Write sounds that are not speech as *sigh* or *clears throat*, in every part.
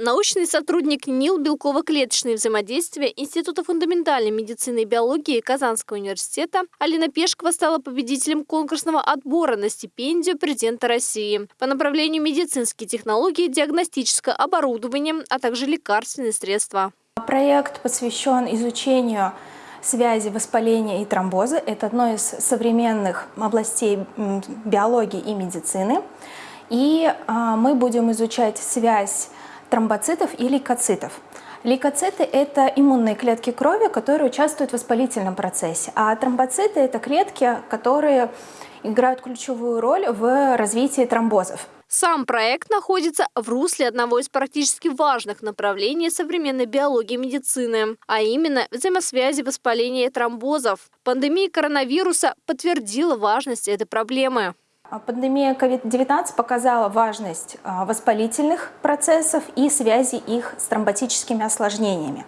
Научный сотрудник НИЛ белково-клеточные взаимодействия Института фундаментальной медицины и биологии Казанского университета Алина Пешкова стала победителем конкурсного отбора на стипендию президента России по направлению медицинские технологии, диагностическое оборудование, а также лекарственные средства. Проект посвящен изучению связи воспаления и тромбоза. Это одно из современных областей биологии и медицины. И а, мы будем изучать связь тромбоцитов и лейкоцитов. Лейкоциты – это иммунные клетки крови, которые участвуют в воспалительном процессе, а тромбоциты – это клетки, которые играют ключевую роль в развитии тромбозов. Сам проект находится в русле одного из практически важных направлений современной биологии и медицины, а именно взаимосвязи воспаления тромбозов. Пандемия коронавируса подтвердила важность этой проблемы. А пандемия COVID-19 показала важность а, воспалительных процессов и связи их с тромботическими осложнениями.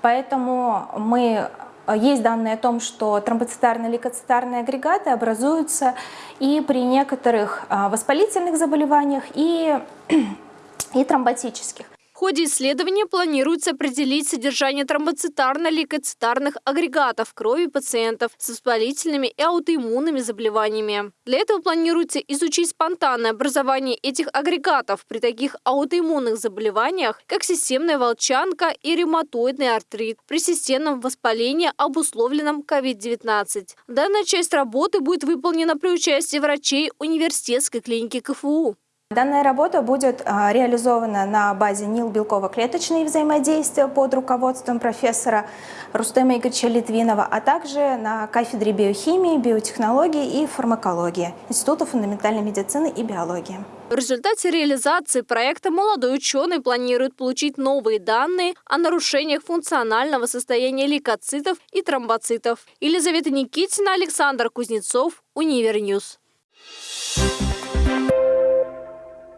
Поэтому мы, а, есть данные о том, что тромбоцитарные лейкоцитарные агрегаты образуются и при некоторых воспалительных заболеваниях, и, *clears throat* и тромботических. В ходе исследования планируется определить содержание тромбоцитарно-лейкоцитарных агрегатов крови пациентов с воспалительными и аутоиммунными заболеваниями. Для этого планируется изучить спонтанное образование этих агрегатов при таких аутоиммунных заболеваниях, как системная волчанка и ревматоидный артрит при системном воспалении, обусловленном COVID-19. Данная часть работы будет выполнена при участии врачей университетской клиники КФУ. Данная работа будет а, реализована на базе НИЛ белково-клеточные взаимодействия под руководством профессора Рустема Игоревича Литвинова, а также на кафедре биохимии, биотехнологии и фармакологии Института фундаментальной медицины и биологии. В результате реализации проекта молодой ученый планирует получить новые данные о нарушениях функционального состояния лейкоцитов и тромбоцитов. Елизавета Никитина, Александр Кузнецов, Univer News.